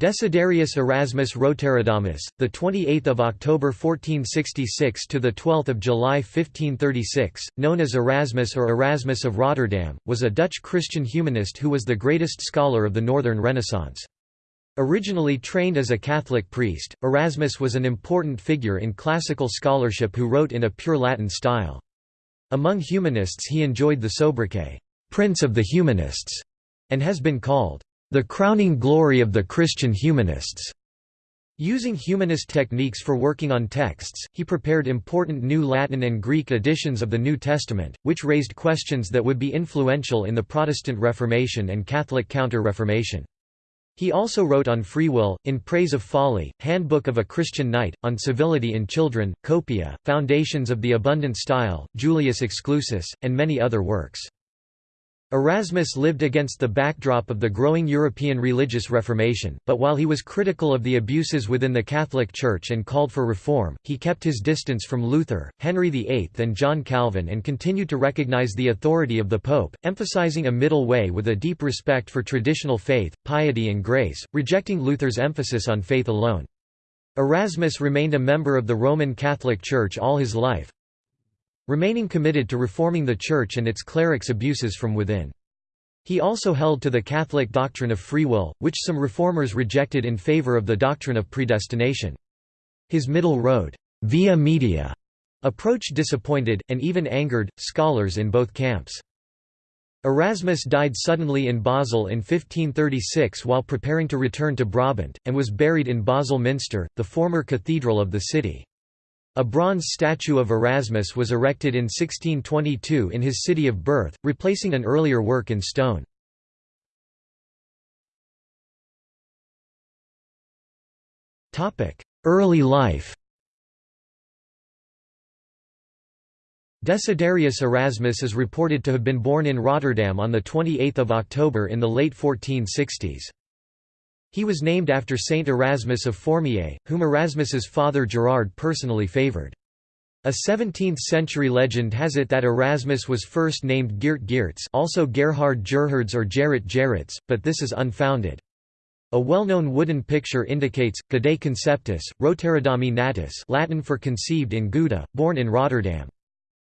Desiderius Erasmus Roterodamus, the 28th of October 1466 to the 12th of July 1536, known as Erasmus or Erasmus of Rotterdam, was a Dutch Christian humanist who was the greatest scholar of the Northern Renaissance. Originally trained as a Catholic priest, Erasmus was an important figure in classical scholarship who wrote in a pure Latin style. Among humanists he enjoyed the sobriquet, "'Prince of the Humanists' and has been called the crowning glory of the Christian humanists. Using humanist techniques for working on texts, he prepared important New Latin and Greek editions of the New Testament, which raised questions that would be influential in the Protestant Reformation and Catholic Counter-Reformation. He also wrote on free will, In Praise of Folly, Handbook of a Christian Knight, on Civility in Children, Copia, Foundations of the Abundant Style, Julius Exclusus, and many other works. Erasmus lived against the backdrop of the growing European religious reformation, but while he was critical of the abuses within the Catholic Church and called for reform, he kept his distance from Luther, Henry VIII and John Calvin and continued to recognize the authority of the Pope, emphasizing a middle way with a deep respect for traditional faith, piety and grace, rejecting Luther's emphasis on faith alone. Erasmus remained a member of the Roman Catholic Church all his life, remaining committed to reforming the Church and its clerics' abuses from within. He also held to the Catholic doctrine of free will, which some reformers rejected in favor of the doctrine of predestination. His middle road via media approach disappointed, and even angered, scholars in both camps. Erasmus died suddenly in Basel in 1536 while preparing to return to Brabant, and was buried in Basel Minster, the former cathedral of the city. A bronze statue of Erasmus was erected in 1622 in his city of birth, replacing an earlier work in stone. Early life Desiderius Erasmus is reported to have been born in Rotterdam on 28 October in the late 1460s. He was named after Saint Erasmus of Formiae, whom Erasmus's father Gerard personally favoured. A 17th-century legend has it that Erasmus was first named Geert Geerts also Gerhard Gerhards or Gerrit Gerrits, but this is unfounded. A well-known wooden picture indicates, Gaudae conceptus, Rotterdami natus Latin for conceived in Gouda, born in Rotterdam.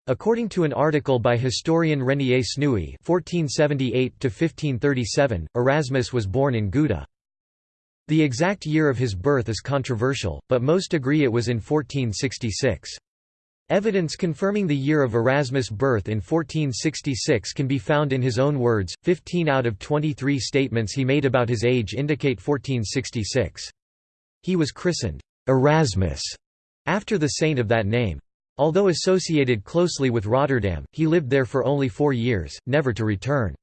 According to an article by historian Renier Snooy (1478–1537), Erasmus was born in Gouda. The exact year of his birth is controversial, but most agree it was in 1466. Evidence confirming the year of Erasmus' birth in 1466 can be found in his own words, 15 out of 23 statements he made about his age indicate 1466. He was christened, Erasmus, after the saint of that name. Although associated closely with Rotterdam, he lived there for only four years, never to return.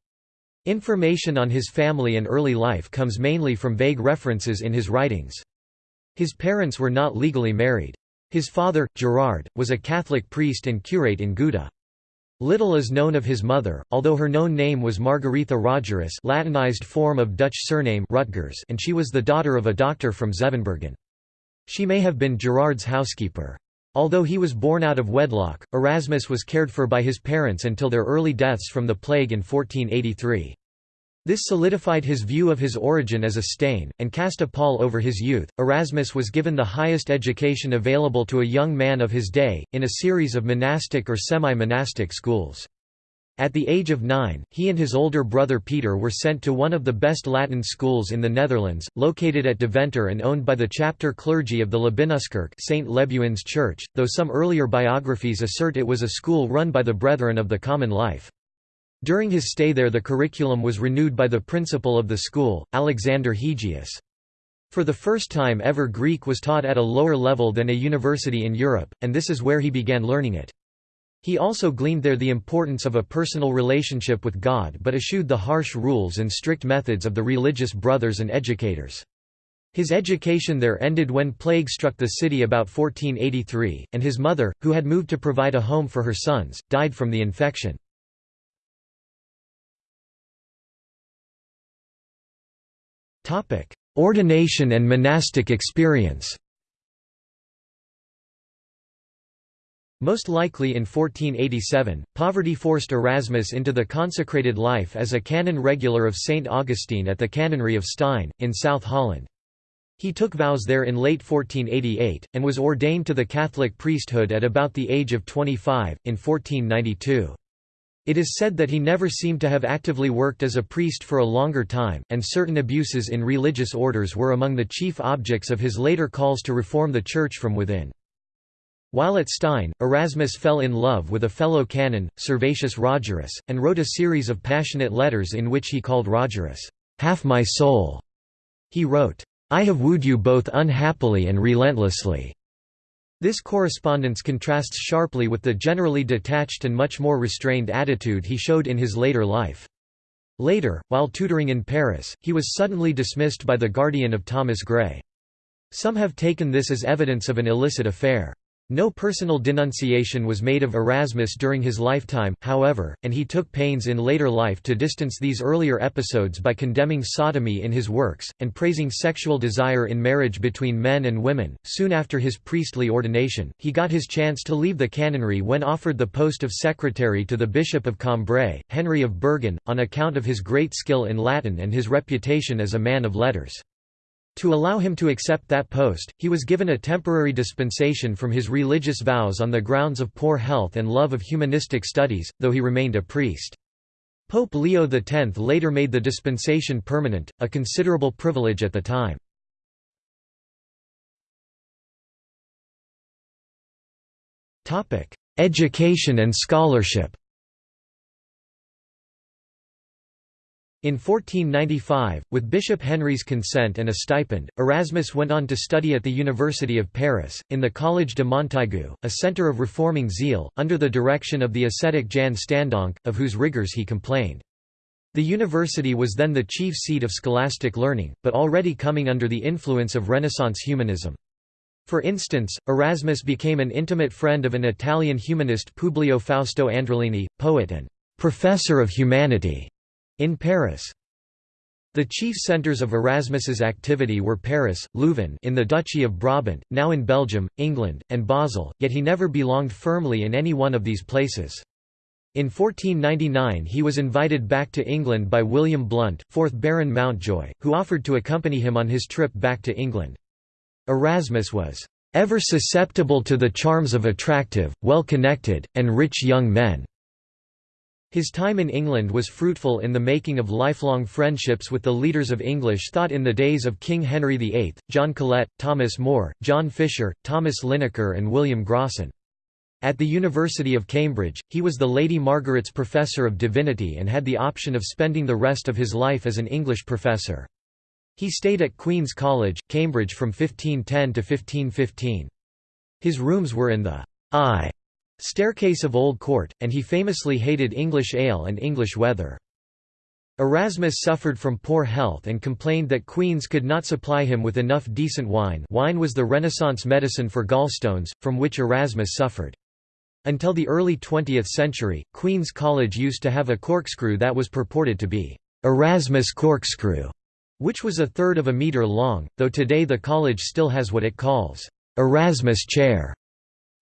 Information on his family and early life comes mainly from vague references in his writings. His parents were not legally married. His father, Gerard, was a Catholic priest and curate in Gouda. Little is known of his mother, although her known name was Margaretha Rogerus Latinized form of Dutch surname Rutgers and she was the daughter of a doctor from Zevenbergen. She may have been Gerard's housekeeper. Although he was born out of wedlock, Erasmus was cared for by his parents until their early deaths from the plague in 1483. This solidified his view of his origin as a stain, and cast a pall over his youth. Erasmus was given the highest education available to a young man of his day, in a series of monastic or semi monastic schools. At the age of nine, he and his older brother Peter were sent to one of the best Latin schools in the Netherlands, located at Deventer and owned by the chapter clergy of the Lebuinuskerk St. Lebuin's Church, though some earlier biographies assert it was a school run by the Brethren of the Common Life. During his stay there the curriculum was renewed by the principal of the school, Alexander Hegius. For the first time ever Greek was taught at a lower level than a university in Europe, and this is where he began learning it. He also gleaned there the importance of a personal relationship with God but eschewed the harsh rules and strict methods of the religious brothers and educators. His education there ended when plague struck the city about 1483, and his mother, who had moved to provide a home for her sons, died from the infection. Ordination and monastic experience Most likely in 1487, poverty forced Erasmus into the consecrated life as a canon regular of St. Augustine at the canonry of Stein, in South Holland. He took vows there in late 1488, and was ordained to the Catholic priesthood at about the age of 25, in 1492. It is said that he never seemed to have actively worked as a priest for a longer time, and certain abuses in religious orders were among the chief objects of his later calls to reform the Church from within. While at Stein, Erasmus fell in love with a fellow canon, Servatius Rogerus, and wrote a series of passionate letters in which he called Rogerus, "'half my soul'". He wrote, "'I have wooed you both unhappily and relentlessly'". This correspondence contrasts sharply with the generally detached and much more restrained attitude he showed in his later life. Later, while tutoring in Paris, he was suddenly dismissed by the guardian of Thomas Gray. Some have taken this as evidence of an illicit affair. No personal denunciation was made of Erasmus during his lifetime, however, and he took pains in later life to distance these earlier episodes by condemning sodomy in his works, and praising sexual desire in marriage between men and women. Soon after his priestly ordination, he got his chance to leave the canonry when offered the post of secretary to the Bishop of Cambrai, Henry of Bergen, on account of his great skill in Latin and his reputation as a man of letters. To allow him to accept that post, he was given a temporary dispensation from his religious vows on the grounds of poor health and love of humanistic studies, though he remained a priest. Pope Leo X later made the dispensation permanent, a considerable privilege at the time. Education and scholarship In 1495, with Bishop Henry's consent and a stipend, Erasmus went on to study at the University of Paris, in the Collège de Montaigu, a centre of reforming zeal, under the direction of the ascetic Jan Standonck, of whose rigours he complained. The university was then the chief seat of scholastic learning, but already coming under the influence of Renaissance humanism. For instance, Erasmus became an intimate friend of an Italian humanist Publio Fausto Andrelini, poet and «professor of humanity» In Paris. The chief centres of Erasmus's activity were Paris, Leuven in the Duchy of Brabant, now in Belgium, England, and Basel, yet he never belonged firmly in any one of these places. In 1499 he was invited back to England by William Blount, 4th Baron Mountjoy, who offered to accompany him on his trip back to England. Erasmus was "...ever susceptible to the charms of attractive, well-connected, and rich young men." His time in England was fruitful in the making of lifelong friendships with the leaders of English thought in the days of King Henry VIII, John Colet, Thomas More, John Fisher, Thomas Linacre and William Grocyn. At the University of Cambridge, he was the Lady Margaret's Professor of Divinity and had the option of spending the rest of his life as an English professor. He stayed at Queen's College, Cambridge from 1510 to 1515. His rooms were in the I Staircase of Old Court, and he famously hated English ale and English weather. Erasmus suffered from poor health and complained that Queen's could not supply him with enough decent wine wine was the Renaissance medicine for gallstones, from which Erasmus suffered. Until the early 20th century, Queen's College used to have a corkscrew that was purported to be Erasmus corkscrew, which was a third of a metre long, though today the college still has what it calls Erasmus chair.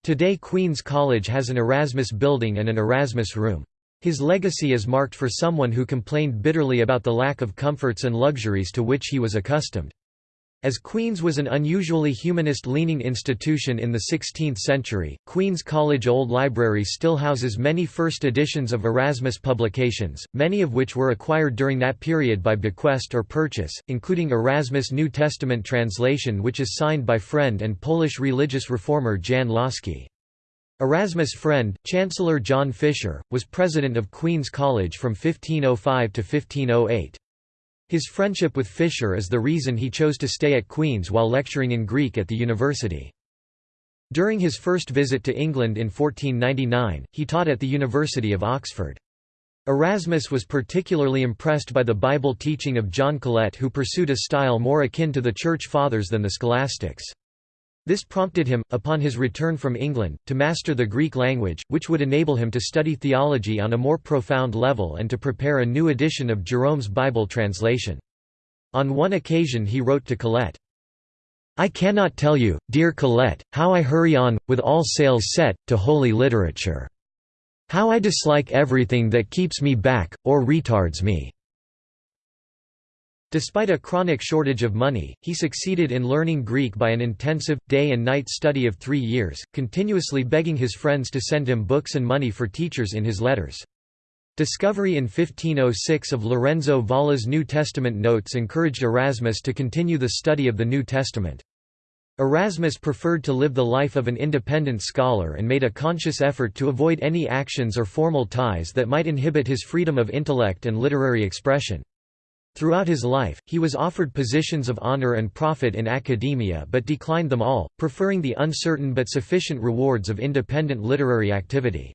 Today Queen's College has an Erasmus building and an Erasmus room. His legacy is marked for someone who complained bitterly about the lack of comforts and luxuries to which he was accustomed. As Queen's was an unusually humanist-leaning institution in the 16th century, Queen's College Old Library still houses many first editions of Erasmus publications, many of which were acquired during that period by bequest or purchase, including Erasmus New Testament translation which is signed by friend and Polish religious reformer Jan Łaski. Erasmus' friend, Chancellor John Fisher, was president of Queen's College from 1505 to 1508. His friendship with Fisher is the reason he chose to stay at Queen's while lecturing in Greek at the university. During his first visit to England in 1499, he taught at the University of Oxford. Erasmus was particularly impressed by the Bible teaching of John Colet who pursued a style more akin to the Church Fathers than the Scholastics. This prompted him, upon his return from England, to master the Greek language, which would enable him to study theology on a more profound level and to prepare a new edition of Jerome's Bible translation. On one occasion he wrote to Colet, I cannot tell you, dear Colet, how I hurry on, with all sails set, to holy literature. How I dislike everything that keeps me back, or retards me. Despite a chronic shortage of money, he succeeded in learning Greek by an intensive, day and night study of three years, continuously begging his friends to send him books and money for teachers in his letters. Discovery in 1506 of Lorenzo Valla's New Testament notes encouraged Erasmus to continue the study of the New Testament. Erasmus preferred to live the life of an independent scholar and made a conscious effort to avoid any actions or formal ties that might inhibit his freedom of intellect and literary expression. Throughout his life, he was offered positions of honor and profit in academia but declined them all, preferring the uncertain but sufficient rewards of independent literary activity.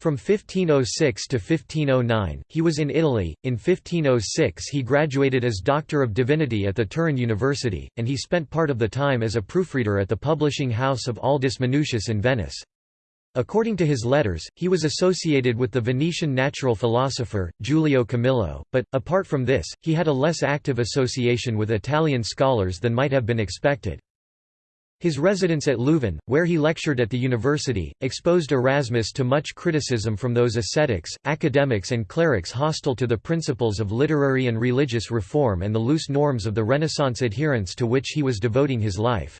From 1506 to 1509, he was in Italy. In 1506, he graduated as Doctor of Divinity at the Turin University, and he spent part of the time as a proofreader at the publishing house of Aldus Manutius in Venice. According to his letters, he was associated with the Venetian natural philosopher, Giulio Camillo, but, apart from this, he had a less active association with Italian scholars than might have been expected. His residence at Leuven, where he lectured at the university, exposed Erasmus to much criticism from those ascetics, academics and clerics hostile to the principles of literary and religious reform and the loose norms of the Renaissance adherents to which he was devoting his life.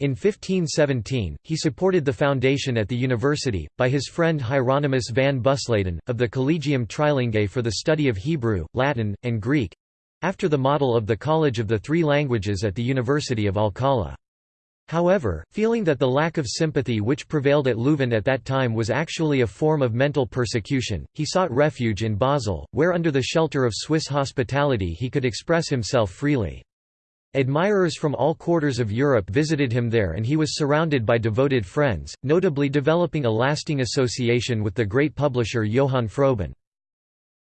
In 1517, he supported the foundation at the university, by his friend Hieronymus van Busleyden, of the Collegium Trilingue for the study of Hebrew, Latin, and Greek—after the model of the College of the Three Languages at the University of Alcala. However, feeling that the lack of sympathy which prevailed at Leuven at that time was actually a form of mental persecution, he sought refuge in Basel, where under the shelter of Swiss hospitality he could express himself freely. Admirers from all quarters of Europe visited him there and he was surrounded by devoted friends, notably developing a lasting association with the great publisher Johann Froben.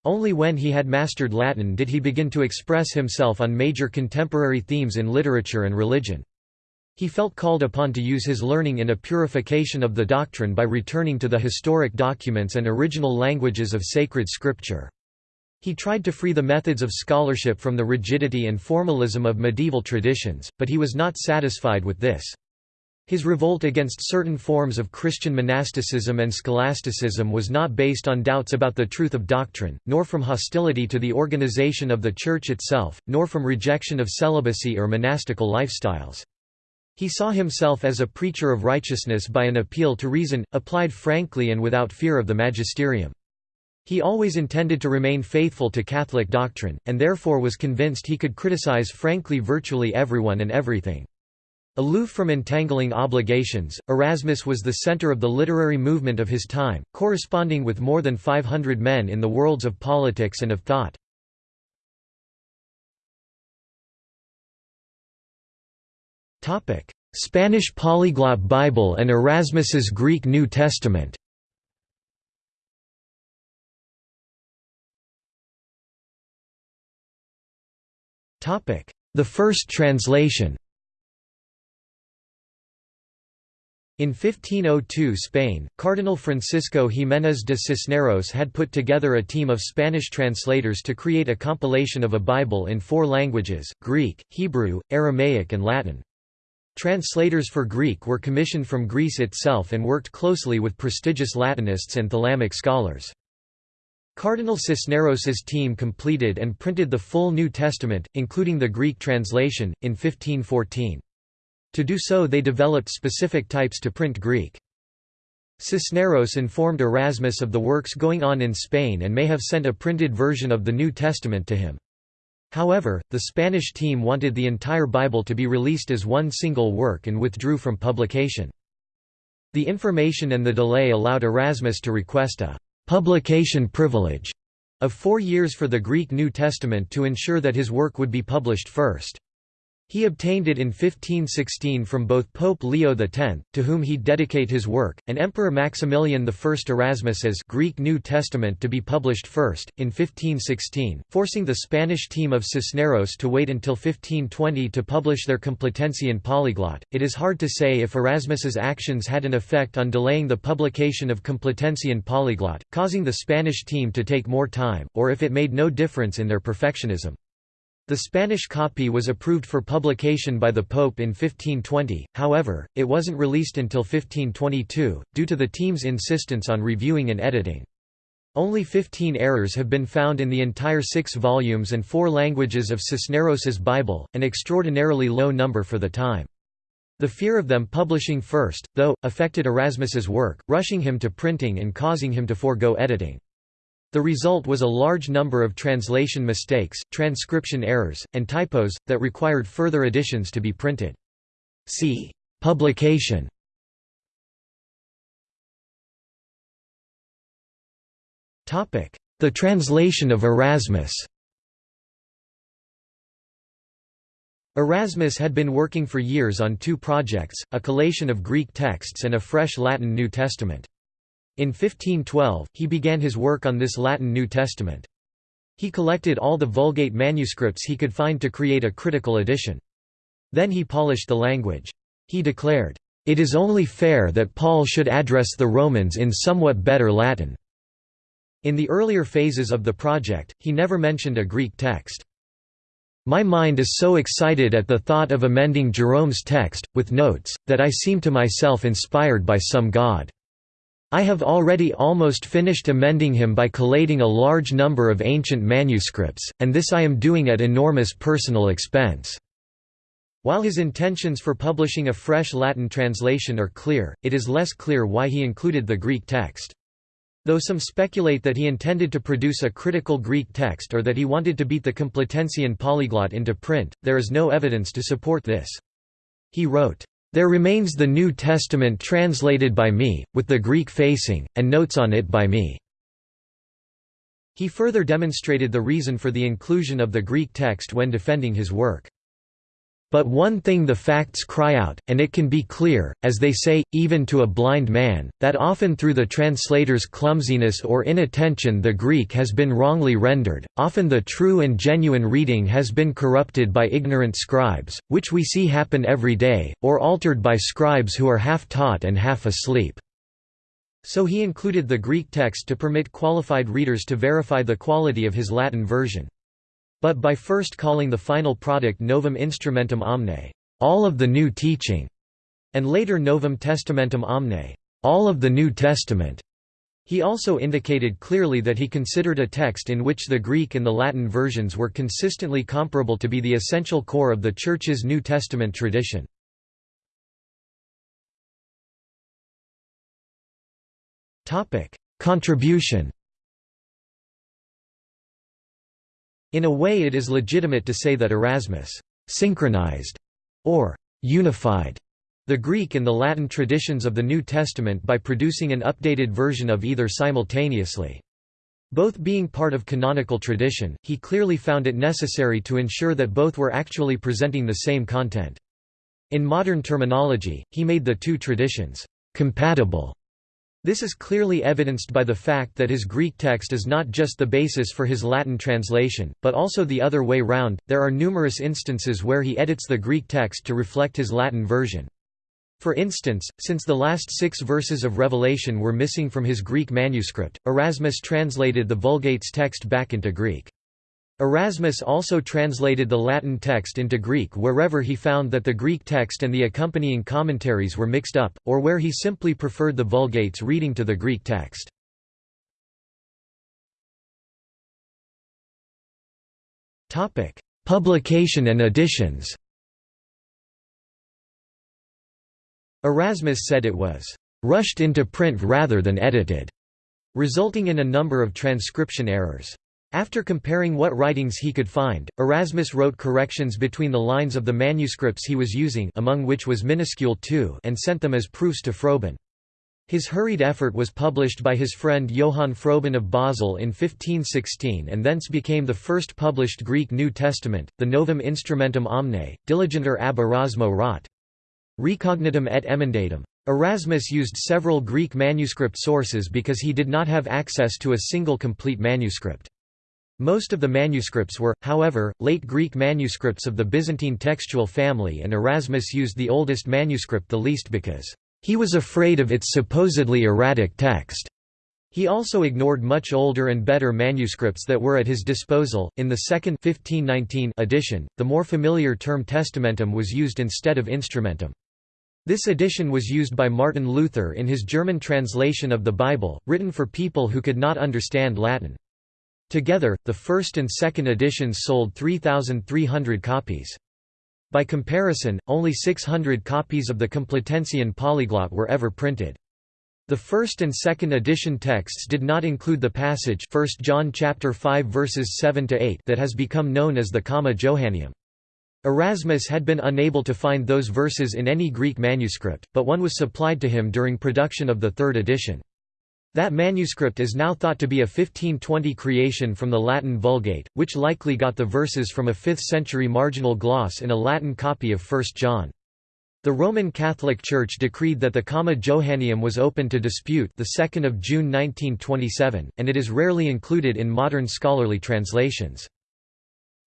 Only when he had mastered Latin did he begin to express himself on major contemporary themes in literature and religion. He felt called upon to use his learning in a purification of the doctrine by returning to the historic documents and original languages of sacred scripture. He tried to free the methods of scholarship from the rigidity and formalism of medieval traditions, but he was not satisfied with this. His revolt against certain forms of Christian monasticism and scholasticism was not based on doubts about the truth of doctrine, nor from hostility to the organization of the Church itself, nor from rejection of celibacy or monastical lifestyles. He saw himself as a preacher of righteousness by an appeal to reason, applied frankly and without fear of the magisterium. He always intended to remain faithful to Catholic doctrine, and therefore was convinced he could criticize frankly virtually everyone and everything. Aloof from entangling obligations, Erasmus was the center of the literary movement of his time, corresponding with more than 500 men in the worlds of politics and of thought. Spanish polyglot Bible and Erasmus's Greek New Testament The first translation In 1502 Spain, Cardinal Francisco Jiménez de Cisneros had put together a team of Spanish translators to create a compilation of a Bible in four languages, Greek, Hebrew, Aramaic and Latin. Translators for Greek were commissioned from Greece itself and worked closely with prestigious Latinists and Talmudic scholars. Cardinal Cisneros's team completed and printed the full New Testament, including the Greek translation, in 1514. To do so they developed specific types to print Greek. Cisneros informed Erasmus of the works going on in Spain and may have sent a printed version of the New Testament to him. However, the Spanish team wanted the entire Bible to be released as one single work and withdrew from publication. The information and the delay allowed Erasmus to request a publication privilege of four years for the Greek New Testament to ensure that his work would be published first. He obtained it in 1516 from both Pope Leo X, to whom he dedicate his work, and Emperor Maximilian I Erasmus's Greek New Testament to be published first, in 1516, forcing the Spanish team of Cisneros to wait until 1520 to publish their Complutensian polyglot. It is hard to say if Erasmus's actions had an effect on delaying the publication of Complutensian polyglot, causing the Spanish team to take more time, or if it made no difference in their perfectionism. The Spanish copy was approved for publication by the Pope in 1520, however, it wasn't released until 1522, due to the team's insistence on reviewing and editing. Only 15 errors have been found in the entire six volumes and four languages of Cisneros's Bible, an extraordinarily low number for the time. The fear of them publishing first, though, affected Erasmus's work, rushing him to printing and causing him to forego editing. The result was a large number of translation mistakes, transcription errors, and typos, that required further editions to be printed. See publication The translation of Erasmus Erasmus had been working for years on two projects, a collation of Greek texts and a fresh Latin New Testament. In 1512, he began his work on this Latin New Testament. He collected all the Vulgate manuscripts he could find to create a critical edition. Then he polished the language. He declared, "...it is only fair that Paul should address the Romans in somewhat better Latin." In the earlier phases of the project, he never mentioned a Greek text. My mind is so excited at the thought of amending Jerome's text, with notes, that I seem to myself inspired by some god. I have already almost finished amending him by collating a large number of ancient manuscripts, and this I am doing at enormous personal expense. While his intentions for publishing a fresh Latin translation are clear, it is less clear why he included the Greek text. Though some speculate that he intended to produce a critical Greek text or that he wanted to beat the Complutensian polyglot into print, there is no evidence to support this. He wrote, "...there remains the New Testament translated by me, with the Greek facing, and notes on it by me." He further demonstrated the reason for the inclusion of the Greek text when defending his work. But one thing the facts cry out, and it can be clear, as they say, even to a blind man, that often through the translator's clumsiness or inattention the Greek has been wrongly rendered, often the true and genuine reading has been corrupted by ignorant scribes, which we see happen every day, or altered by scribes who are half taught and half asleep. So he included the Greek text to permit qualified readers to verify the quality of his Latin version. But by first calling the final product Novum Instrumentum Omne, all of the new teaching, and later Novum Testamentum Omne, all of the New Testament. He also indicated clearly that he considered a text in which the Greek and the Latin versions were consistently comparable to be the essential core of the Church's New Testament tradition. Contribution In a way it is legitimate to say that Erasmus «synchronized» or «unified» the Greek and the Latin traditions of the New Testament by producing an updated version of either simultaneously. Both being part of canonical tradition, he clearly found it necessary to ensure that both were actually presenting the same content. In modern terminology, he made the two traditions compatible this is clearly evidenced by the fact that his Greek text is not just the basis for his Latin translation, but also the other way round. There are numerous instances where he edits the Greek text to reflect his Latin version. For instance, since the last six verses of Revelation were missing from his Greek manuscript, Erasmus translated the Vulgate's text back into Greek. Erasmus also translated the Latin text into Greek wherever he found that the Greek text and the accompanying commentaries were mixed up, or where he simply preferred the Vulgate's reading to the Greek text. Publication and editions Erasmus said it was «rushed into print rather than edited», resulting in a number of transcription errors. After comparing what writings he could find, Erasmus wrote corrections between the lines of the manuscripts he was using among which was minuscule 2 and sent them as proofs to Froben. His hurried effort was published by his friend Johann Froben of Basel in 1516 and thence became the first published Greek New Testament, the Novum Instrumentum Omne, diligenter ab Erasmo rot. Recognitum et emendatum. Erasmus used several Greek manuscript sources because he did not have access to a single complete manuscript. Most of the manuscripts were, however, late Greek manuscripts of the Byzantine textual family and Erasmus used the oldest manuscript the least because, "...he was afraid of its supposedly erratic text." He also ignored much older and better manuscripts that were at his disposal. In the second 1519 edition, the more familiar term testamentum was used instead of instrumentum. This edition was used by Martin Luther in his German translation of the Bible, written for people who could not understand Latin. Together, the first and second editions sold 3,300 copies. By comparison, only 600 copies of the Complutensian Polyglot were ever printed. The first and second edition texts did not include the passage 1 John chapter 5 verses 7 to 8 that has become known as the Comma Johanneum. Erasmus had been unable to find those verses in any Greek manuscript, but one was supplied to him during production of the third edition. That manuscript is now thought to be a 1520 creation from the Latin Vulgate, which likely got the verses from a 5th-century marginal gloss in a Latin copy of 1 John. The Roman Catholic Church decreed that the Comma Johanneum was open to dispute the 2nd of June 1927, and it is rarely included in modern scholarly translations.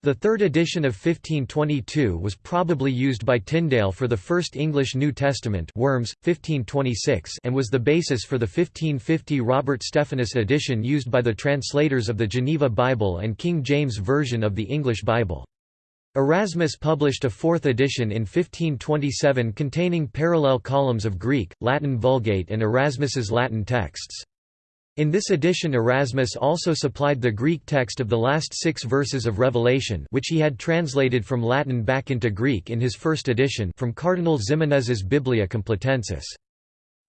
The third edition of 1522 was probably used by Tyndale for the first English New Testament Worms, 1526 and was the basis for the 1550 Robert Stephanus edition used by the translators of the Geneva Bible and King James Version of the English Bible. Erasmus published a fourth edition in 1527 containing parallel columns of Greek, Latin Vulgate and Erasmus's Latin texts. In this edition Erasmus also supplied the Greek text of the last six verses of Revelation which he had translated from Latin back into Greek in his first edition from Cardinal Ximenes's Biblia Complutensis.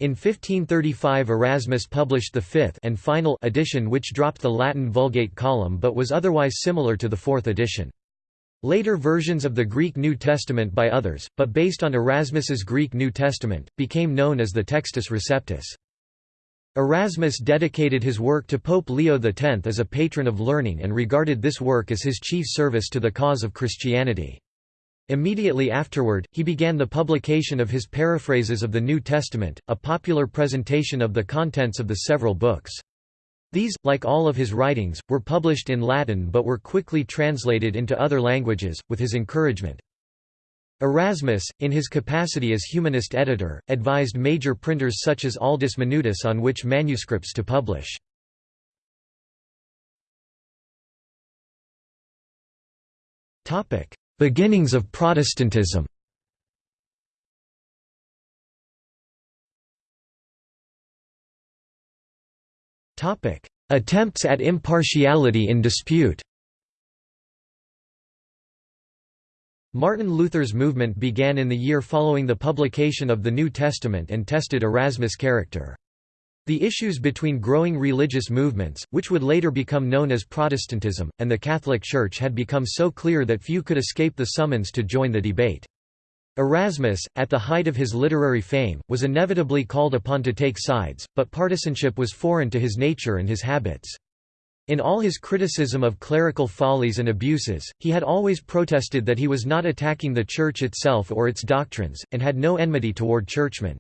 In 1535 Erasmus published the fifth and final edition which dropped the Latin Vulgate column but was otherwise similar to the fourth edition. Later versions of the Greek New Testament by others, but based on Erasmus's Greek New Testament, became known as the Textus Receptus. Erasmus dedicated his work to Pope Leo X as a patron of learning and regarded this work as his chief service to the cause of Christianity. Immediately afterward, he began the publication of his paraphrases of the New Testament, a popular presentation of the contents of the several books. These, like all of his writings, were published in Latin but were quickly translated into other languages, with his encouragement. Erasmus, in his capacity as humanist editor, advised major printers such as Aldus Manutius on which manuscripts to publish. Beginnings of Protestantism Attempts at impartiality in dispute Martin Luther's movement began in the year following the publication of the New Testament and tested Erasmus' character. The issues between growing religious movements, which would later become known as Protestantism, and the Catholic Church had become so clear that few could escape the summons to join the debate. Erasmus, at the height of his literary fame, was inevitably called upon to take sides, but partisanship was foreign to his nature and his habits. In all his criticism of clerical follies and abuses, he had always protested that he was not attacking the Church itself or its doctrines, and had no enmity toward churchmen.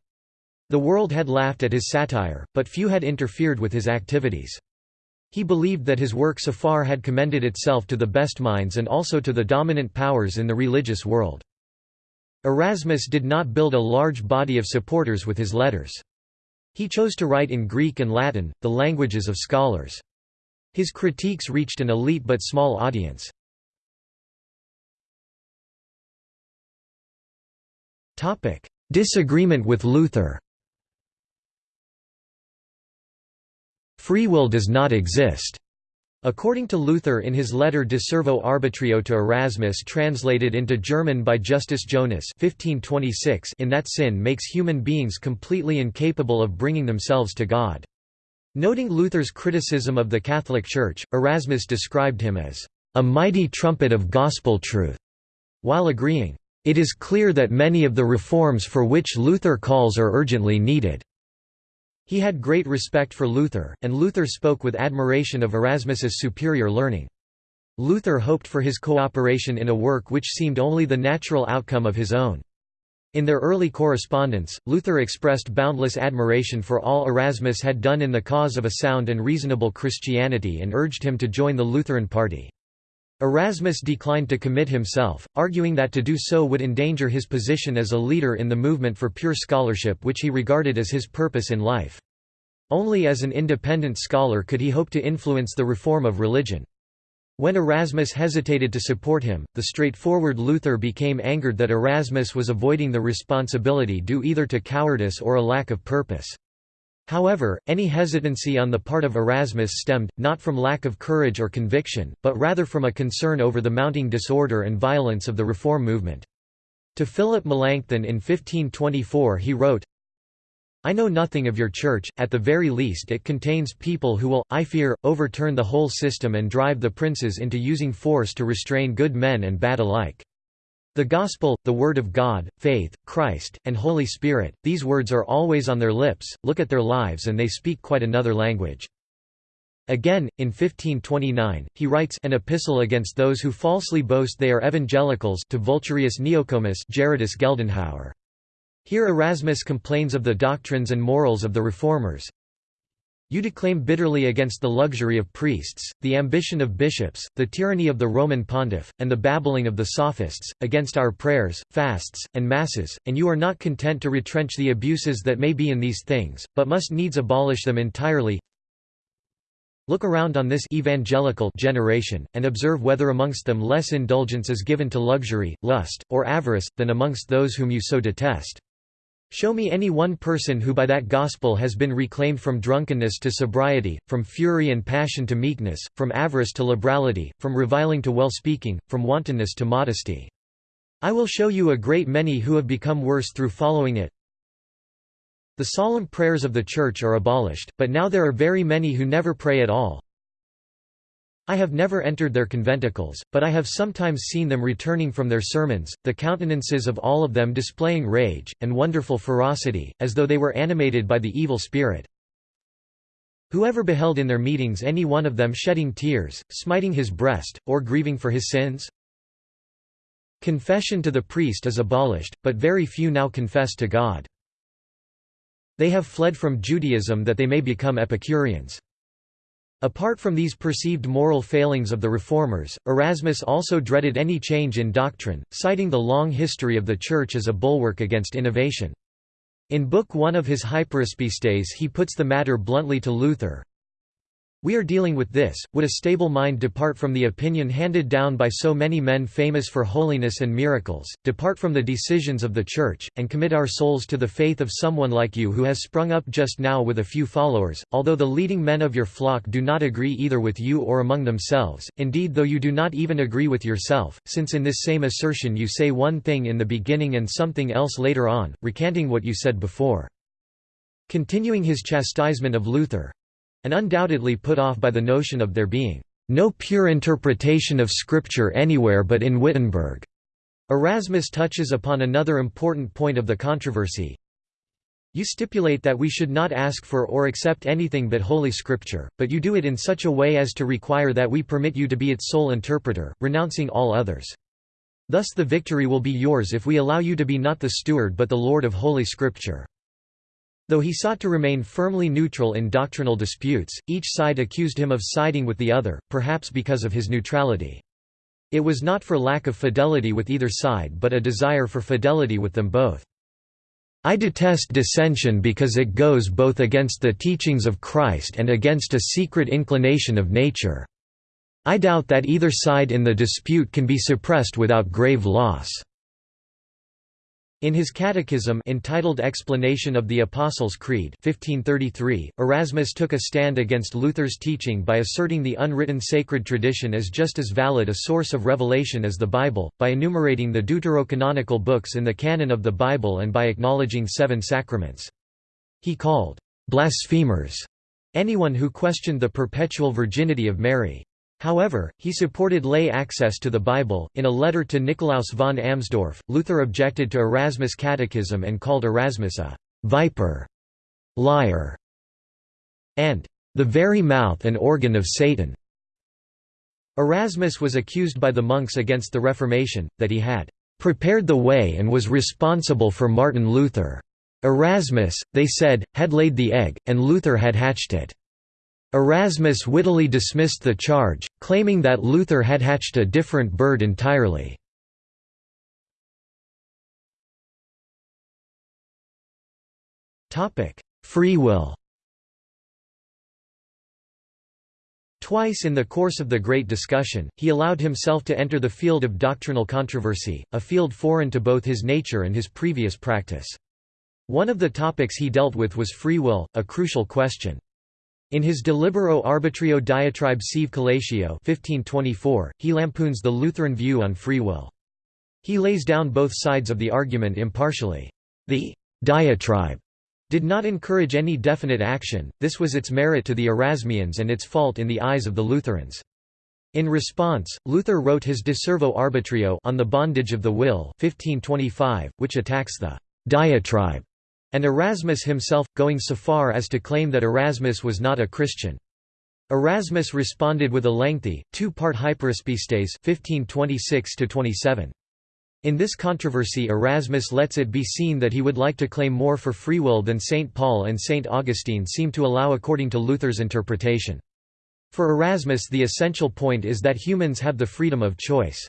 The world had laughed at his satire, but few had interfered with his activities. He believed that his work so far had commended itself to the best minds and also to the dominant powers in the religious world. Erasmus did not build a large body of supporters with his letters. He chose to write in Greek and Latin, the languages of scholars. His critiques reached an elite but small audience. Disagreement with Luther Free will does not exist. According to Luther in his letter De Servo Arbitrio to Erasmus translated into German by Justus Jonas 1526 in that sin makes human beings completely incapable of bringing themselves to God. Noting Luther's criticism of the Catholic Church, Erasmus described him as a mighty trumpet of gospel truth, while agreeing, "...it is clear that many of the reforms for which Luther calls are urgently needed." He had great respect for Luther, and Luther spoke with admiration of Erasmus's superior learning. Luther hoped for his cooperation in a work which seemed only the natural outcome of his own. In their early correspondence, Luther expressed boundless admiration for all Erasmus had done in the cause of a sound and reasonable Christianity and urged him to join the Lutheran party. Erasmus declined to commit himself, arguing that to do so would endanger his position as a leader in the movement for pure scholarship which he regarded as his purpose in life. Only as an independent scholar could he hope to influence the reform of religion. When Erasmus hesitated to support him, the straightforward Luther became angered that Erasmus was avoiding the responsibility due either to cowardice or a lack of purpose. However, any hesitancy on the part of Erasmus stemmed, not from lack of courage or conviction, but rather from a concern over the mounting disorder and violence of the reform movement. To Philip Melanchthon in 1524 he wrote, I know nothing of your church, at the very least it contains people who will, I fear, overturn the whole system and drive the princes into using force to restrain good men and bad alike. The Gospel, the Word of God, faith, Christ, and Holy Spirit, these words are always on their lips, look at their lives and they speak quite another language. Again, in 1529, he writes an epistle against those who falsely boast they are evangelicals to Vulturius Neocomus Gerardus Geldenhauer. Here Erasmus complains of the doctrines and morals of the Reformers. You declaim bitterly against the luxury of priests, the ambition of bishops, the tyranny of the Roman pontiff, and the babbling of the sophists, against our prayers, fasts, and masses, and you are not content to retrench the abuses that may be in these things, but must needs abolish them entirely. Look around on this evangelical generation, and observe whether amongst them less indulgence is given to luxury, lust, or avarice, than amongst those whom you so detest. Show me any one person who by that gospel has been reclaimed from drunkenness to sobriety, from fury and passion to meekness, from avarice to liberality, from reviling to well-speaking, from wantonness to modesty. I will show you a great many who have become worse through following it. The solemn prayers of the Church are abolished, but now there are very many who never pray at all, I have never entered their conventicles, but I have sometimes seen them returning from their sermons, the countenances of all of them displaying rage, and wonderful ferocity, as though they were animated by the evil spirit. Whoever beheld in their meetings any one of them shedding tears, smiting his breast, or grieving for his sins? Confession to the priest is abolished, but very few now confess to God. They have fled from Judaism that they may become Epicureans. Apart from these perceived moral failings of the Reformers, Erasmus also dreaded any change in doctrine, citing the long history of the Church as a bulwark against innovation. In Book 1 of his Hyperaspistes he puts the matter bluntly to Luther, we are dealing with this, would a stable mind depart from the opinion handed down by so many men famous for holiness and miracles, depart from the decisions of the Church, and commit our souls to the faith of someone like you who has sprung up just now with a few followers, although the leading men of your flock do not agree either with you or among themselves, indeed though you do not even agree with yourself, since in this same assertion you say one thing in the beginning and something else later on, recanting what you said before. Continuing his chastisement of Luther, and undoubtedly put off by the notion of there being no pure interpretation of Scripture anywhere but in Wittenberg. Erasmus touches upon another important point of the controversy. You stipulate that we should not ask for or accept anything but Holy Scripture, but you do it in such a way as to require that we permit you to be its sole interpreter, renouncing all others. Thus the victory will be yours if we allow you to be not the steward but the Lord of Holy Scripture. Though he sought to remain firmly neutral in doctrinal disputes, each side accused him of siding with the other, perhaps because of his neutrality. It was not for lack of fidelity with either side but a desire for fidelity with them both. I detest dissension because it goes both against the teachings of Christ and against a secret inclination of nature. I doubt that either side in the dispute can be suppressed without grave loss. In his Catechism entitled Explanation of the Apostles' Creed 1533, Erasmus took a stand against Luther's teaching by asserting the unwritten sacred tradition as just as valid a source of revelation as the Bible, by enumerating the deuterocanonical books in the canon of the Bible and by acknowledging seven sacraments. He called blasphemers anyone who questioned the perpetual virginity of Mary. However, he supported lay access to the Bible. In a letter to Nikolaus von Amsdorf, Luther objected to Erasmus' catechism and called Erasmus a viper, liar, and the very mouth and organ of Satan. Erasmus was accused by the monks against the Reformation, that he had prepared the way and was responsible for Martin Luther. Erasmus, they said, had laid the egg, and Luther had hatched it. Erasmus wittily dismissed the charge, claiming that Luther had hatched a different bird entirely. Free will Twice in the course of the Great Discussion, he allowed himself to enter the field of doctrinal controversy, a field foreign to both his nature and his previous practice. One of the topics he dealt with was free will, a crucial question. In his De Libero Arbitrio diatribe sive collatio 1524, he lampoons the Lutheran view on free will. He lays down both sides of the argument impartially. The diatribe did not encourage any definite action, this was its merit to the Erasmians and its fault in the eyes of the Lutherans. In response, Luther wrote his De Servo Arbitrio on the bondage of the will 1525, which attacks the diatribe, and Erasmus himself, going so far as to claim that Erasmus was not a Christian. Erasmus responded with a lengthy, two-part Hyperaspistes 1526 27. In this controversy Erasmus lets it be seen that he would like to claim more for free will than St. Paul and St. Augustine seem to allow according to Luther's interpretation. For Erasmus the essential point is that humans have the freedom of choice.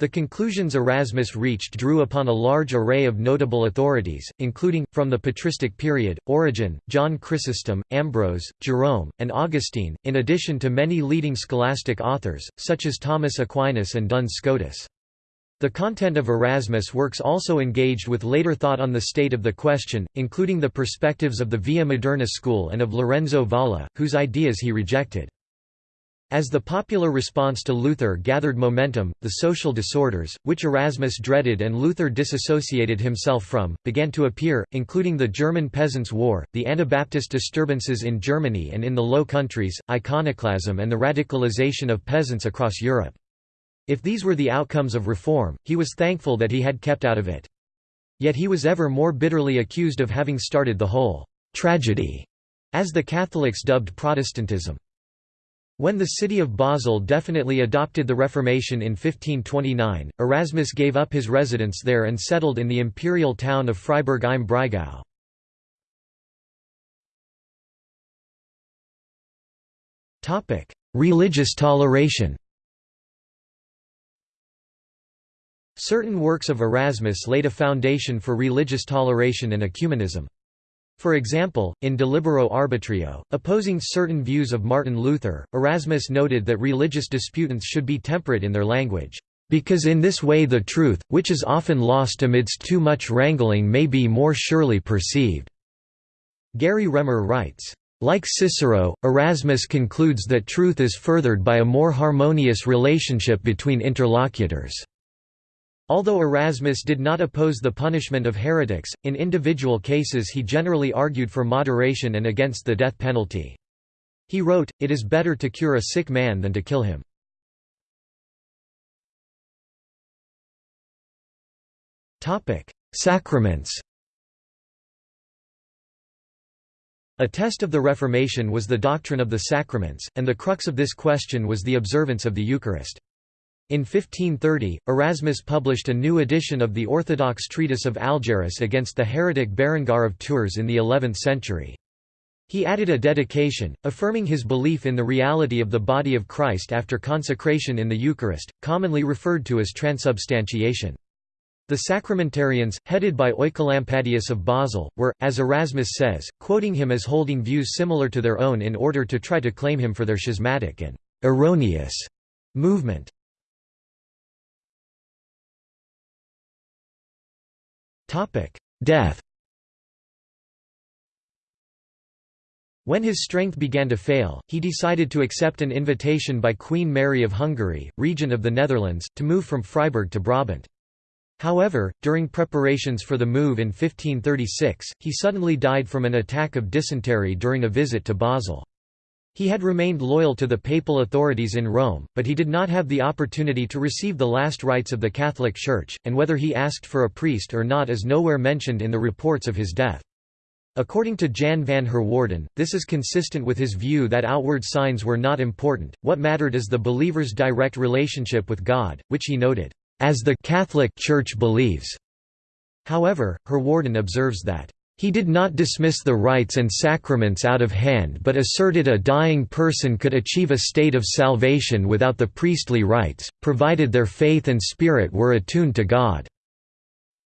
The conclusions Erasmus reached drew upon a large array of notable authorities, including, from the patristic period, Origen, John Chrysostom, Ambrose, Jerome, and Augustine, in addition to many leading scholastic authors, such as Thomas Aquinas and Duns Scotus. The content of Erasmus' works also engaged with later thought on the state of the question, including the perspectives of the Via Moderna school and of Lorenzo Valla, whose ideas he rejected. As the popular response to Luther gathered momentum, the social disorders, which Erasmus dreaded and Luther disassociated himself from, began to appear, including the German Peasants' War, the Anabaptist disturbances in Germany and in the Low Countries, iconoclasm and the radicalization of peasants across Europe. If these were the outcomes of reform, he was thankful that he had kept out of it. Yet he was ever more bitterly accused of having started the whole «tragedy», as the Catholics dubbed Protestantism. When the city of Basel definitely adopted the Reformation in 1529, Erasmus gave up his residence there and settled in the imperial town of Freiburg im Breisgau. Religious toleration Certain works of Erasmus laid a foundation for religious toleration and ecumenism. For example, in De Libero Arbitrio, opposing certain views of Martin Luther, Erasmus noted that religious disputants should be temperate in their language, "...because in this way the truth, which is often lost amidst too much wrangling may be more surely perceived." Gary Remer writes, like Cicero, Erasmus concludes that truth is furthered by a more harmonious relationship between interlocutors. Although Erasmus did not oppose the punishment of heretics, in individual cases he generally argued for moderation and against the death penalty. He wrote, It is better to cure a sick man than to kill him. Sacraments A test of the Reformation was the doctrine of the sacraments, and the crux of this question was the observance of the Eucharist. In 1530, Erasmus published a new edition of the orthodox treatise of Algerus against the heretic Berengar of Tours in the 11th century. He added a dedication, affirming his belief in the reality of the body of Christ after consecration in the Eucharist, commonly referred to as transubstantiation. The sacramentarians, headed by Oecolampadius of Basel, were, as Erasmus says, quoting him as holding views similar to their own in order to try to claim him for their schismatic and erroneous movement. Death When his strength began to fail, he decided to accept an invitation by Queen Mary of Hungary, regent of the Netherlands, to move from Freiburg to Brabant. However, during preparations for the move in 1536, he suddenly died from an attack of dysentery during a visit to Basel. He had remained loyal to the papal authorities in Rome, but he did not have the opportunity to receive the last rites of the Catholic Church, and whether he asked for a priest or not is nowhere mentioned in the reports of his death. According to Jan van Herwaarden, this is consistent with his view that outward signs were not important, what mattered is the believer's direct relationship with God, which he noted, "...as the Catholic Church believes." However, Herwaarden observes that he did not dismiss the rites and sacraments out of hand but asserted a dying person could achieve a state of salvation without the priestly rites, provided their faith and spirit were attuned to God.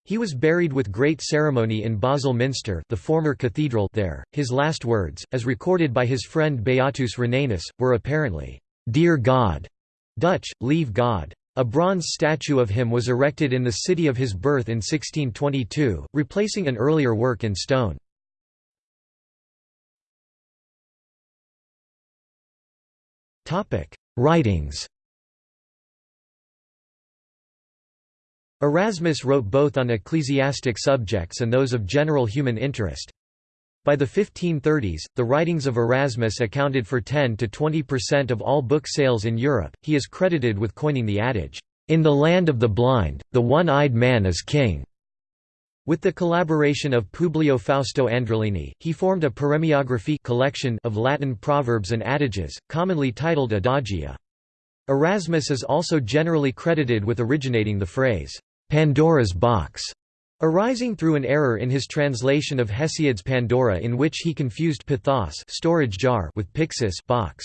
He was buried with great ceremony in Basel Minster the former cathedral there. His last words, as recorded by his friend Beatus Rhenanus, were apparently, "'Dear God' Dutch, lieve God. A bronze statue of him was erected in the city of his birth in 1622, replacing an earlier work in stone. Writings Erasmus wrote both on ecclesiastic subjects and those of general human interest. By the 1530s, the writings of Erasmus accounted for 10 to 20% of all book sales in Europe. He is credited with coining the adage, "In the land of the blind, the one-eyed man is king." With the collaboration of Publio Fausto Andrelini, he formed a paremiography collection of Latin proverbs and adages, commonly titled Adagia. Erasmus is also generally credited with originating the phrase, Pandora's box, arising through an error in his translation of Hesiod's Pandora in which he confused pithos storage jar with pyxis box.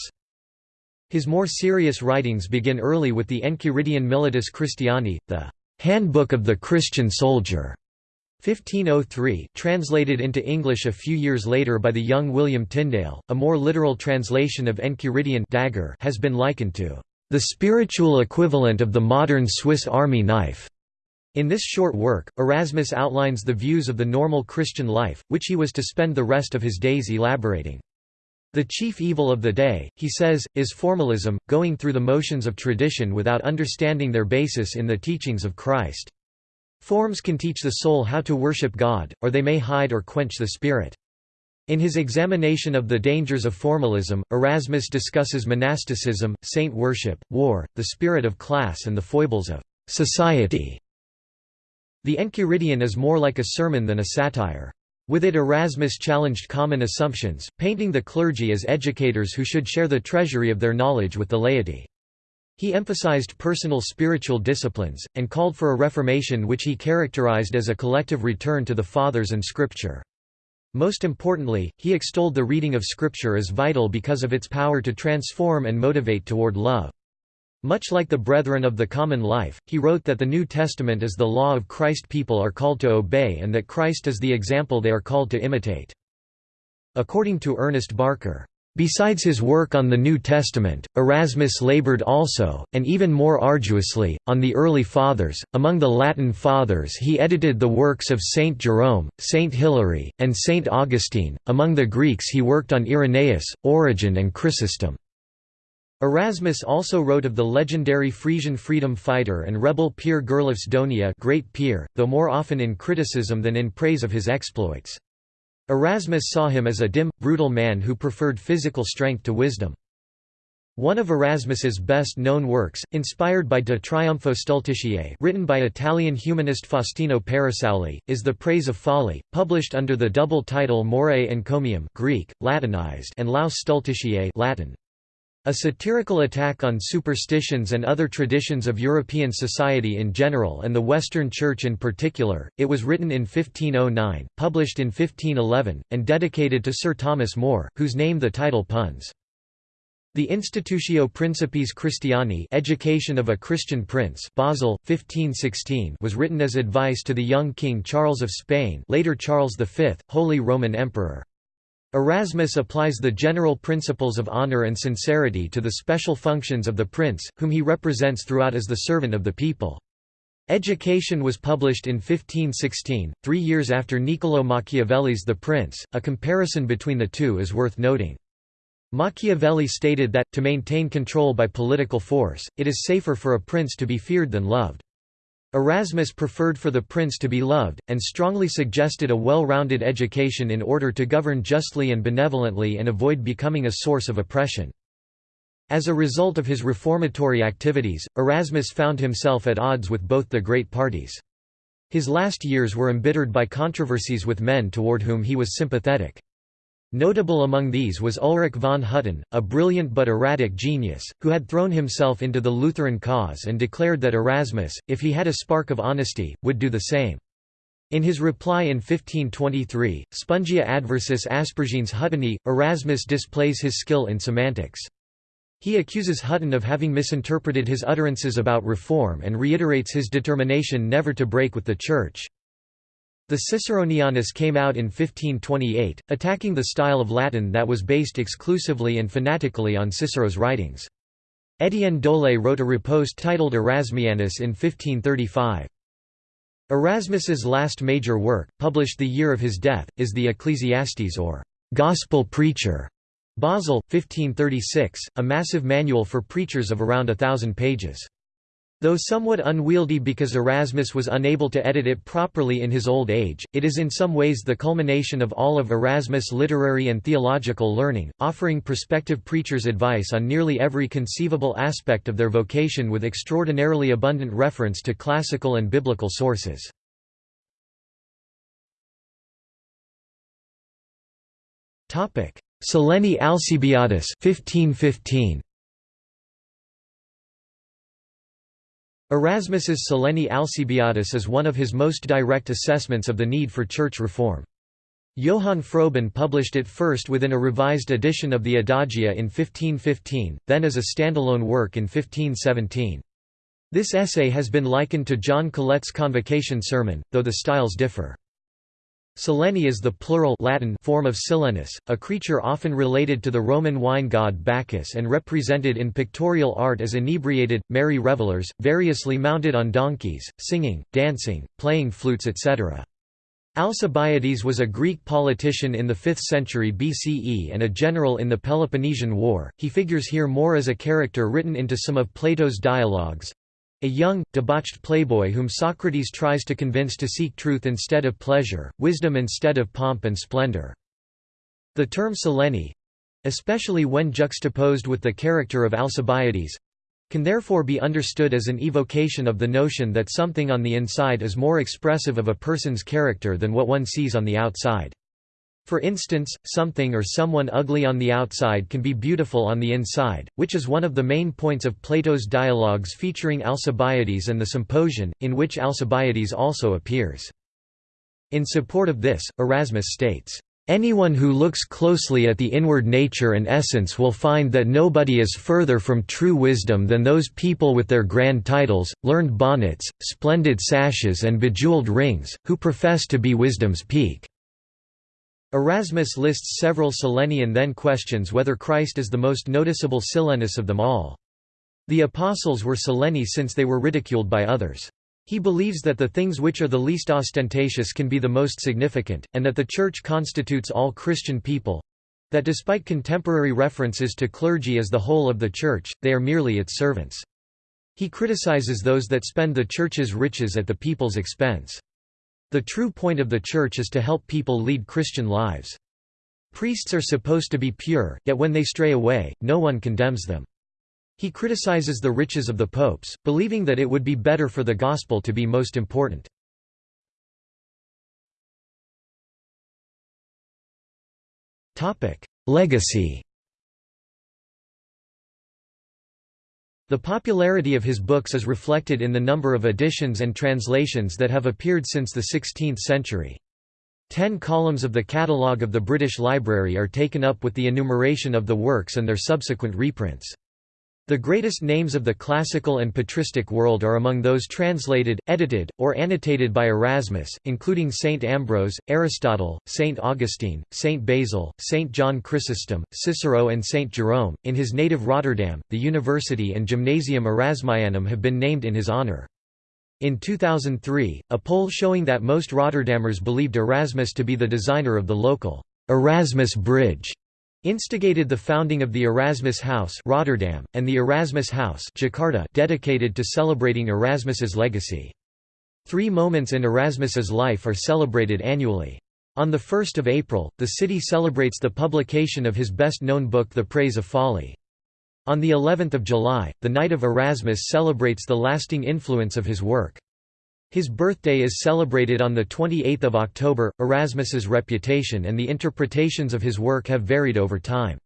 His more serious writings begin early with the Enchiridion Militis Christiani, the Handbook of the Christian Soldier, 1503 translated into English a few years later by the young William Tyndale. A more literal translation of Enchiridion dagger has been likened to the spiritual equivalent of the modern Swiss army knife. In this short work, Erasmus outlines the views of the normal Christian life, which he was to spend the rest of his days elaborating. The chief evil of the day, he says, is formalism, going through the motions of tradition without understanding their basis in the teachings of Christ. Forms can teach the soul how to worship God, or they may hide or quench the spirit. In his examination of the dangers of formalism, Erasmus discusses monasticism, saint worship, war, the spirit of class and the foibles of society. The Enchiridion is more like a sermon than a satire. With it Erasmus challenged common assumptions, painting the clergy as educators who should share the treasury of their knowledge with the laity. He emphasized personal spiritual disciplines, and called for a reformation which he characterized as a collective return to the Fathers and Scripture. Most importantly, he extolled the reading of Scripture as vital because of its power to transform and motivate toward love. Much like the Brethren of the Common Life, he wrote that the New Testament is the law of Christ people are called to obey and that Christ is the example they are called to imitate. According to Ernest Barker, Besides his work on the New Testament, Erasmus labored also, and even more arduously, on the early Fathers. Among the Latin Fathers, he edited the works of Saint Jerome, Saint Hilary, and Saint Augustine. Among the Greeks, he worked on Irenaeus, Origen, and Chrysostom. Erasmus also wrote of the legendary Frisian freedom fighter and rebel Pier Gerlofs Donia Great Peer, though more often in criticism than in praise of his exploits. Erasmus saw him as a dim, brutal man who preferred physical strength to wisdom. One of Erasmus's best-known works, inspired by De Triumpho Stultitiae written by Italian humanist Faustino Perisauli, is The Praise of Folly, published under the double title Moriae Encomium Greek, Latinized and Laus Stultitiae Latin. A satirical attack on superstitions and other traditions of European society in general and the Western Church in particular, it was written in 1509, published in 1511, and dedicated to Sir Thomas More, whose name the title puns. The Institutio Principis Christiani Education of a Christian Prince Basel, 1516 was written as advice to the young King Charles of Spain later Charles V, Holy Roman Emperor. Erasmus applies the general principles of honor and sincerity to the special functions of the prince, whom he represents throughout as the servant of the people. Education was published in 1516, three years after Niccolò Machiavelli's The Prince. A comparison between the two is worth noting. Machiavelli stated that, to maintain control by political force, it is safer for a prince to be feared than loved. Erasmus preferred for the prince to be loved, and strongly suggested a well-rounded education in order to govern justly and benevolently and avoid becoming a source of oppression. As a result of his reformatory activities, Erasmus found himself at odds with both the great parties. His last years were embittered by controversies with men toward whom he was sympathetic. Notable among these was Ulrich von Hutten, a brilliant but erratic genius, who had thrown himself into the Lutheran cause and declared that Erasmus, if he had a spark of honesty, would do the same. In his reply in 1523, Spongia adversus aspergines Hutteni, Erasmus displays his skill in semantics. He accuses Hutten of having misinterpreted his utterances about reform and reiterates his determination never to break with the Church. The Ciceronianus came out in 1528, attacking the style of Latin that was based exclusively and fanatically on Cicero's writings. Étienne Dolet wrote a riposte titled Erasmianus in 1535. Erasmus's last major work, published the year of his death, is the Ecclesiastes or Gospel Preacher. Basel, 1536, a massive manual for preachers of around a thousand pages. Though somewhat unwieldy because Erasmus was unable to edit it properly in his old age, it is in some ways the culmination of all of Erasmus' literary and theological learning, offering prospective preachers advice on nearly every conceivable aspect of their vocation with extraordinarily abundant reference to classical and biblical sources. Sileni Alcibiadis 1515. Erasmus's Sileni Alcibiadis is one of his most direct assessments of the need for church reform. Johann Froben published it first within a revised edition of the Adagia in 1515, then as a standalone work in 1517. This essay has been likened to John Colet's Convocation Sermon, though the styles differ. Sileni is the plural Latin form of Silenus, a creature often related to the Roman wine god Bacchus and represented in pictorial art as inebriated, merry revelers, variously mounted on donkeys, singing, dancing, playing flutes etc. Alcibiades was a Greek politician in the 5th century BCE and a general in the Peloponnesian War. He figures here more as a character written into some of Plato's dialogues, a young, debauched playboy whom Socrates tries to convince to seek truth instead of pleasure, wisdom instead of pomp and splendor. The term Sileni—especially when juxtaposed with the character of Alcibiades—can therefore be understood as an evocation of the notion that something on the inside is more expressive of a person's character than what one sees on the outside. For instance, something or someone ugly on the outside can be beautiful on the inside, which is one of the main points of Plato's dialogues featuring Alcibiades and the Symposion, in which Alcibiades also appears. In support of this, Erasmus states, Anyone who looks closely at the inward nature and essence will find that nobody is further from true wisdom than those people with their grand titles, learned bonnets, splendid sashes and bejeweled rings, who profess to be wisdom's peak. Erasmus lists several Silenian then questions whether Christ is the most noticeable Silenus of them all. The apostles were Sileni since they were ridiculed by others. He believes that the things which are the least ostentatious can be the most significant, and that the Church constitutes all Christian people—that despite contemporary references to clergy as the whole of the Church, they are merely its servants. He criticizes those that spend the Church's riches at the people's expense. The true point of the Church is to help people lead Christian lives. Priests are supposed to be pure, yet when they stray away, no one condemns them. He criticizes the riches of the popes, believing that it would be better for the gospel to be most important. Legacy The popularity of his books is reflected in the number of editions and translations that have appeared since the 16th century. Ten columns of the catalogue of the British Library are taken up with the enumeration of the works and their subsequent reprints. The greatest names of the classical and patristic world are among those translated, edited, or annotated by Erasmus, including Saint Ambrose, Aristotle, Saint Augustine, Saint Basil, Saint John Chrysostom, Cicero, and Saint Jerome. In his native Rotterdam, the university and Gymnasium Erasmianum have been named in his honor. In 2003, a poll showing that most Rotterdammers believed Erasmus to be the designer of the local Erasmus Bridge instigated the founding of the Erasmus House Rotterdam, and the Erasmus House Jakarta dedicated to celebrating Erasmus's legacy. Three moments in Erasmus's life are celebrated annually. On 1 April, the city celebrates the publication of his best-known book The Praise of Folly. On the 11th of July, the Night of Erasmus celebrates the lasting influence of his work. His birthday is celebrated on 28 October. Erasmus's reputation and the interpretations of his work have varied over time.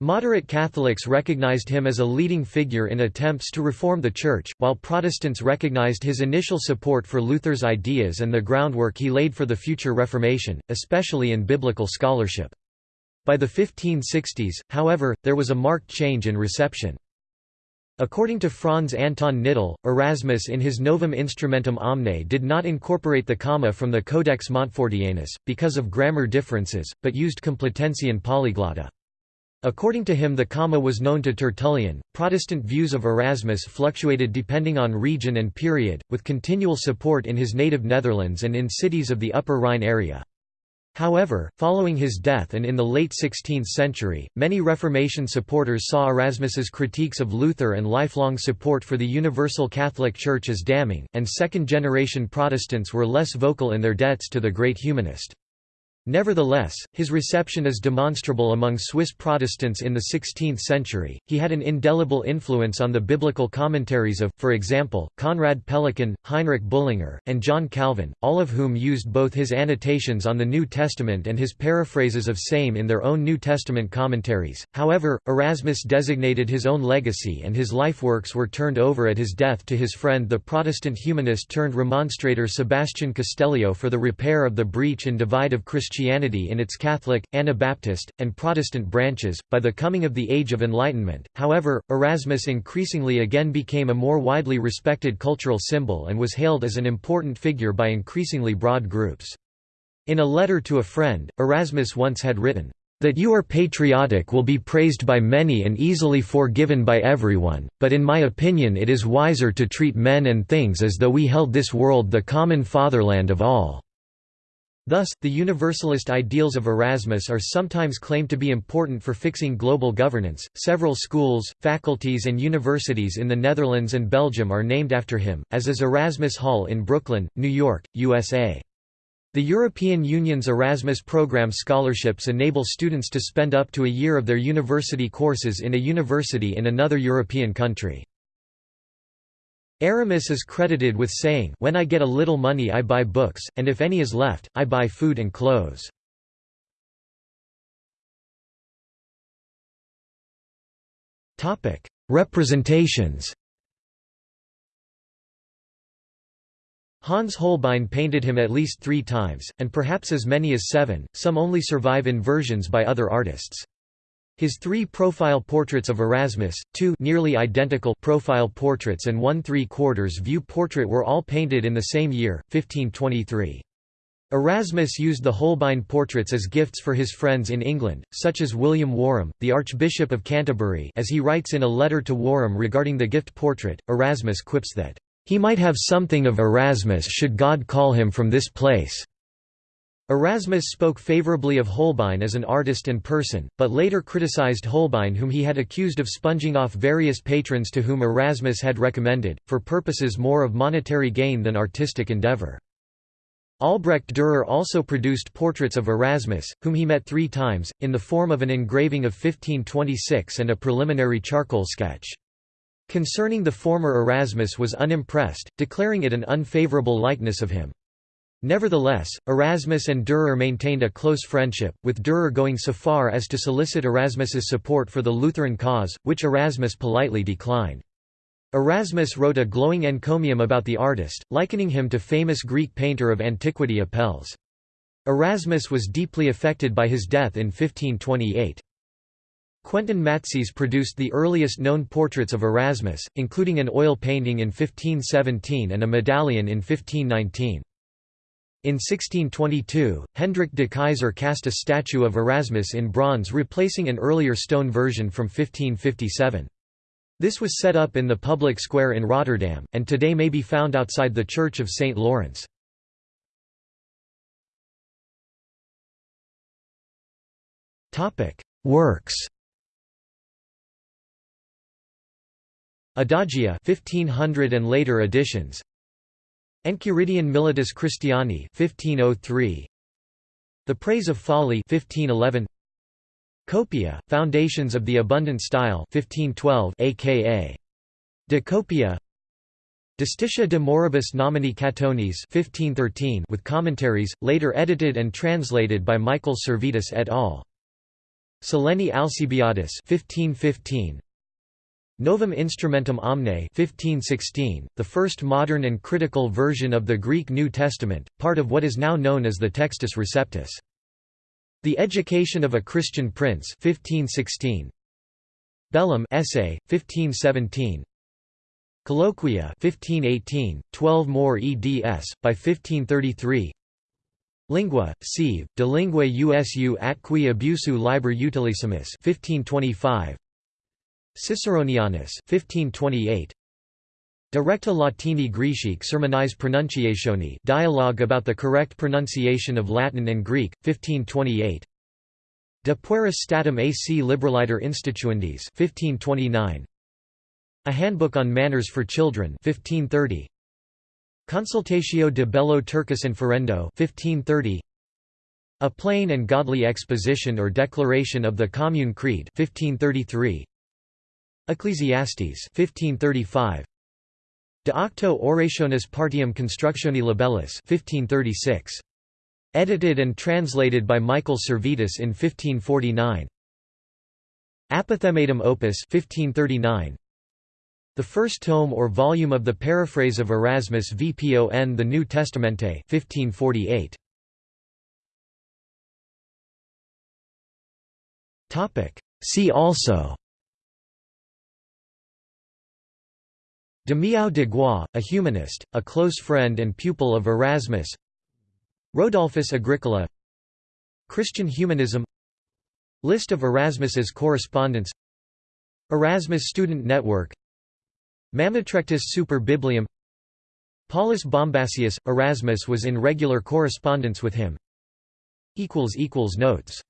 Moderate Catholics recognized him as a leading figure in attempts to reform the Church, while Protestants recognized his initial support for Luther's ideas and the groundwork he laid for the future Reformation, especially in biblical scholarship. By the 1560s, however, there was a marked change in reception. According to Franz Anton Knittel, Erasmus in his Novum Instrumentum Omne did not incorporate the comma from the Codex Montfortianus, because of grammar differences, but used Complutensian polyglotta. According to him the comma was known to Tertullian. Protestant views of Erasmus fluctuated depending on region and period, with continual support in his native Netherlands and in cities of the Upper Rhine area. However, following his death and in the late 16th century, many Reformation supporters saw Erasmus's critiques of Luther and lifelong support for the Universal Catholic Church as damning, and second-generation Protestants were less vocal in their debts to the great humanist. Nevertheless, his reception is demonstrable among Swiss Protestants in the 16th century. He had an indelible influence on the biblical commentaries of, for example, Conrad Pellican, Heinrich Bullinger, and John Calvin, all of whom used both his annotations on the New Testament and his paraphrases of same in their own New Testament commentaries. However, Erasmus designated his own legacy and his life works were turned over at his death to his friend the Protestant humanist turned remonstrator Sebastian Castellio for the repair of the breach and divide of Christianity Christianity in its Catholic, Anabaptist, and Protestant branches. By the coming of the Age of Enlightenment, however, Erasmus increasingly again became a more widely respected cultural symbol and was hailed as an important figure by increasingly broad groups. In a letter to a friend, Erasmus once had written, that you are patriotic will be praised by many and easily forgiven by everyone, but in my opinion it is wiser to treat men and things as though we held this world the common fatherland of all. Thus, the universalist ideals of Erasmus are sometimes claimed to be important for fixing global governance. Several schools, faculties, and universities in the Netherlands and Belgium are named after him, as is Erasmus Hall in Brooklyn, New York, USA. The European Union's Erasmus program scholarships enable students to spend up to a year of their university courses in a university in another European country. Erasmus is credited with saying When I get a little money I buy books, and if any is left, I buy food and clothes. Representations Hans Holbein painted him at least three times, and perhaps as many as seven, some only survive in versions by other artists. His three profile portraits of Erasmus, two nearly identical profile portraits and one three-quarters view portrait were all painted in the same year, 1523. Erasmus used the Holbein portraits as gifts for his friends in England, such as William Warham, the Archbishop of Canterbury as he writes in a letter to Warham regarding the gift portrait, Erasmus quips that, "...he might have something of Erasmus should God call him from this place." Erasmus spoke favorably of Holbein as an artist and person, but later criticized Holbein whom he had accused of sponging off various patrons to whom Erasmus had recommended, for purposes more of monetary gain than artistic endeavor. Albrecht Dürer also produced portraits of Erasmus, whom he met three times, in the form of an engraving of 1526 and a preliminary charcoal sketch. Concerning the former Erasmus was unimpressed, declaring it an unfavorable likeness of him. Nevertheless, Erasmus and Dürer maintained a close friendship, with Dürer going so far as to solicit Erasmus's support for the Lutheran cause, which Erasmus politely declined. Erasmus wrote a glowing encomium about the artist, likening him to famous Greek painter of antiquity Apelles. Erasmus was deeply affected by his death in 1528. Quentin Matsys produced the earliest known portraits of Erasmus, including an oil painting in 1517 and a medallion in 1519. In 1622, Hendrik de Keyser cast a statue of Erasmus in bronze replacing an earlier stone version from 1557. This was set up in the public square in Rotterdam, and today may be found outside the Church of St. Lawrence. Works Adagia 1500 and later editions Enchiridion Militis Christiani 1503 The Praise of Folly 1511 Copia Foundations of the Abundant Style 1512 aka De Copia. Justitia de Moribus Nomini Catonis 1513 with commentaries later edited and translated by Michael Servetus et al. Sileni Alcibiadis 1515 Novum Instrumentum Omne 1516, the first modern and critical version of the Greek New Testament, part of what is now known as the Textus Receptus. The Education of a Christian Prince 1516. Bellum essay, 1517 Colloquia 1518, 12 more eds, by 1533 Lingua, sive, de lingue usu at qui abusu liber utilissimus 1525 Ciceronianus 1528 Directa Latini Grecique Sermonis pronunciationi dialogue about the correct pronunciation of Latin and Greek, 1528 De pueris statim ac liberaliter instituendis 1529 A Handbook on Manners for Children 1530 Consultatio de Bello Turcis Inferendo 1530 A Plain and Godly Exposition or Declaration of the Commune Creed 1533 Ecclesiastes 1535 De Octo Orationis Partium Constructioni Libellis 1536 Edited and translated by Michael Servetus in 1549 Apophthegmatum Opus 1539 the first tome or volume of the paraphrase of Erasmus Vpon the New Testamente 1548. Topic. See also Damião de Gois, a humanist, a close friend and pupil of Erasmus. Rodolphus Agricola. Christian humanism. List of Erasmus's correspondents. Erasmus Student Network. Mammotrectus Super Biblium. Paulus Bombasius – Erasmus was in regular correspondence with him. Notes